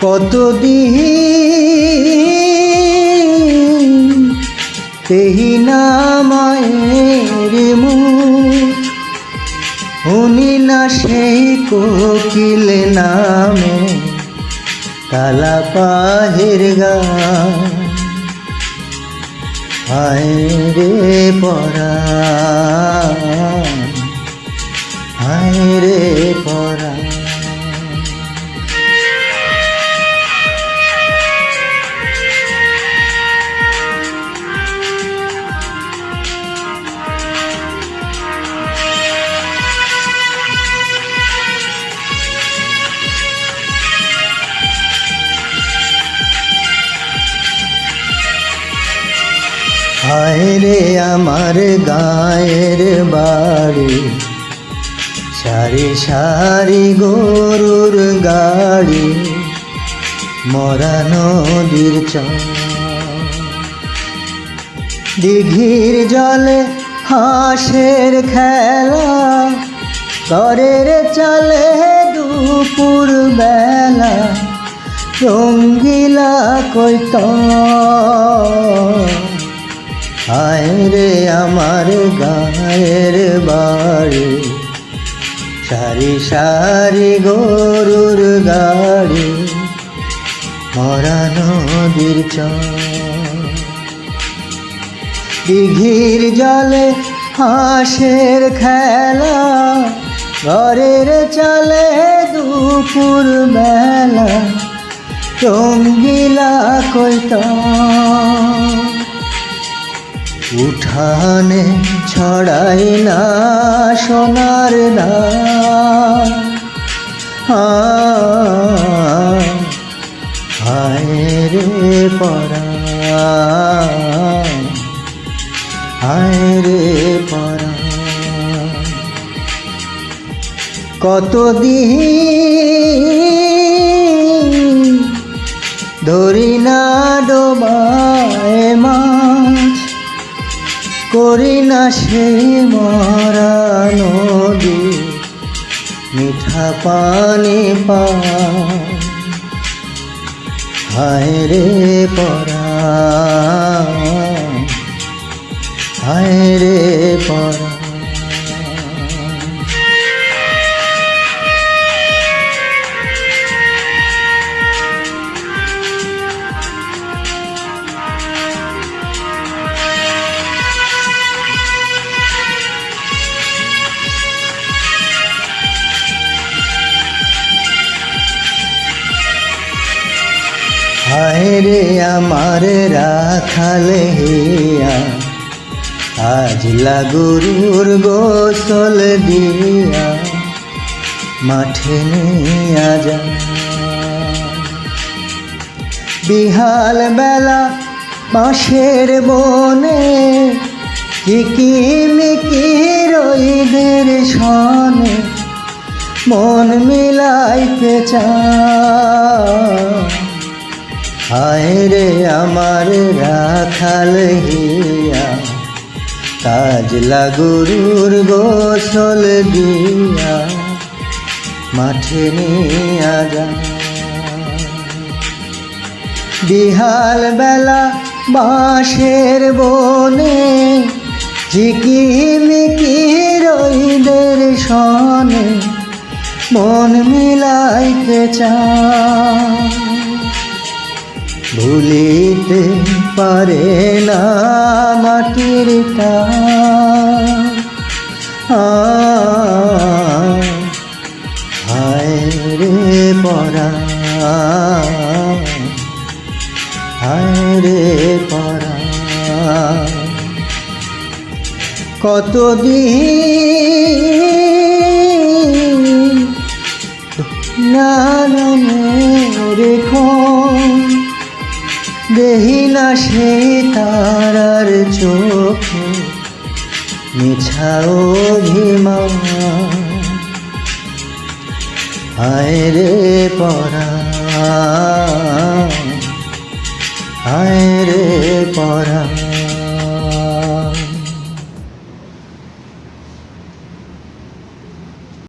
কতদিন তেহি না মায়ের মুখ উনি না সেই কোকিল নামে কালা পাহের গান। হায় রে পরা, হায় রে পরা। হায় রে আমার গায়ের বাড়ি। সারি সারি গরুর গাড়ি, মরা নদীর দিঘির জলে হাঁসের খেলা করের চলে দুপুর বেলা, রঙ্গিলা কইত হায় রে আমার গায়ের বাড়ি সারি সারি গরুর গাড়ি, মরা নদীর দিঘির জলে হাঁসের খেলা, ঘরের চলে দুপুর বেলা রঙ্গিলা কইত উঠানে ছড়াই না সোনার ধান হায় রে পরা। হায় রে পরা। কতদিন ধরি না ডোবায় মাছ করি না সে মরা নদী মিঠা পানি পায় রে পরা হায় রে পরা। হায় রে আমার রাখাল হিয়া। আজ লাগুরুর গোসল দিয়া মাঠে নিয়া যা। বিহাল বেলা বাঁশের বনে কিকিমিকি রইদের সনে মন মিলাইতে চায়। হায় রে আমার রাখাল হিয়া, কাজ লাগুরুর গোসল দিয়া, মাঠে নিয়া যা। বিহাল বেলা বাঁশের বনে ঝিকিমিকি রইদের সনে, মন মিলাইতে চায়। ভুলিতে পারে না মাটির হায় রে পরা। রে পরা। কতদিন না না সে তারার চোখে মিছা অভিমান। আয় রে পরা